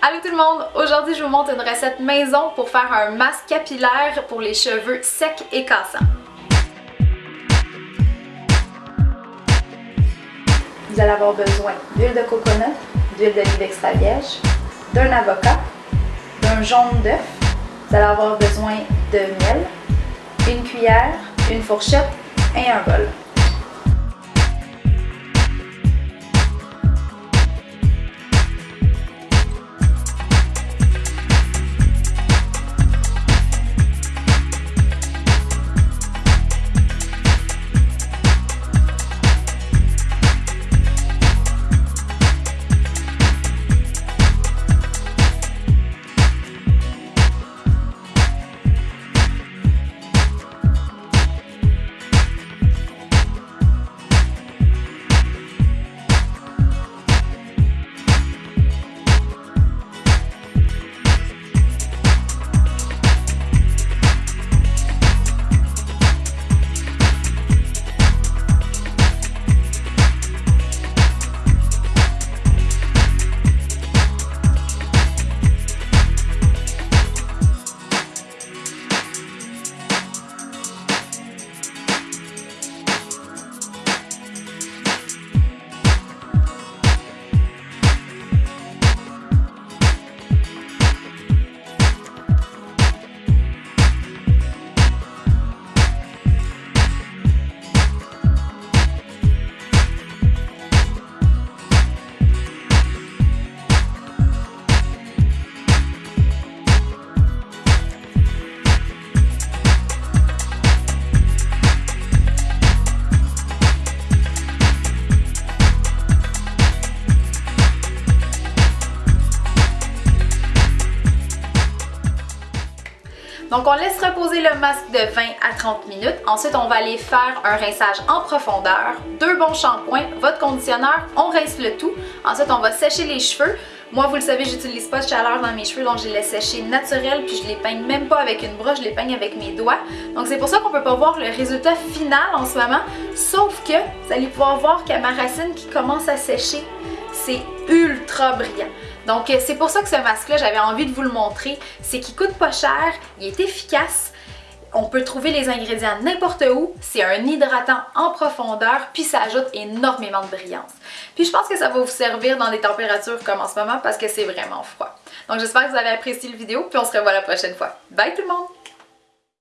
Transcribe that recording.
Allô tout le monde! Aujourd'hui, je vous montre une recette maison pour faire un masque capillaire pour les cheveux secs et cassants. Vous allez avoir besoin d'huile de coconut, d'huile d'olive extra vierge, d'un avocat, d'un jaune d'œuf. Vous allez avoir besoin de miel, une cuillère, une fourchette et un bol. Donc on laisse reposer le masque de 20 à 30 minutes. Ensuite, on va aller faire un rinçage en profondeur, deux bons shampoings, votre conditionneur, on rince le tout. Ensuite, on va sécher les cheveux. Moi, vous le savez, j'utilise pas de chaleur dans mes cheveux, donc je les laisse sécher naturel, puis je les peigne même pas avec une broche, je les peigne avec mes doigts. Donc c'est pour ça qu'on peut pas voir le résultat final en ce moment, sauf que vous allez pouvoir voir qu'il y a ma racine qui commence à sécher. C'est ultra brillant. Donc euh, c'est pour ça que ce masque-là, j'avais envie de vous le montrer. C'est qu'il coûte pas cher, il est efficace, on peut trouver les ingrédients n'importe où, c'est un hydratant en profondeur, puis ça ajoute énormément de brillance. Puis je pense que ça va vous servir dans des températures comme en ce moment parce que c'est vraiment froid. Donc j'espère que vous avez apprécié la vidéo, puis on se revoit la prochaine fois. Bye tout le monde!